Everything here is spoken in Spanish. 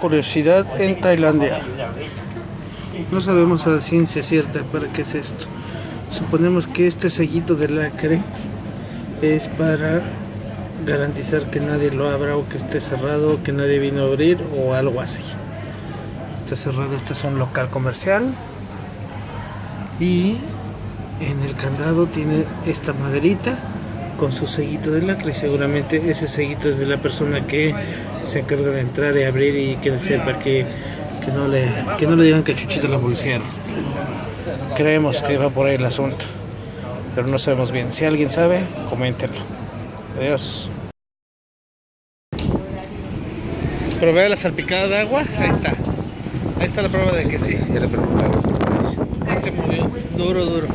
Curiosidad en Tailandia. No sabemos a ciencia cierta para qué es esto. Suponemos que este sellito de lacre es para garantizar que nadie lo abra o que esté cerrado o que nadie vino a abrir o algo así. Está cerrado, este es un local comercial y en el candado tiene esta maderita con su sellito de lacre seguramente ese sellito es de la persona que se encarga de entrar y abrir y que sepa que, que, no, le, que no le digan que Chuchito la policía. Creemos que va por ahí el asunto, pero no sabemos bien. Si alguien sabe, coméntenlo. Adiós. Pero vea la salpicada de agua, ahí está. Ahí está la prueba de que sí, ya le preguntaron. Sí se movió, duro, duro.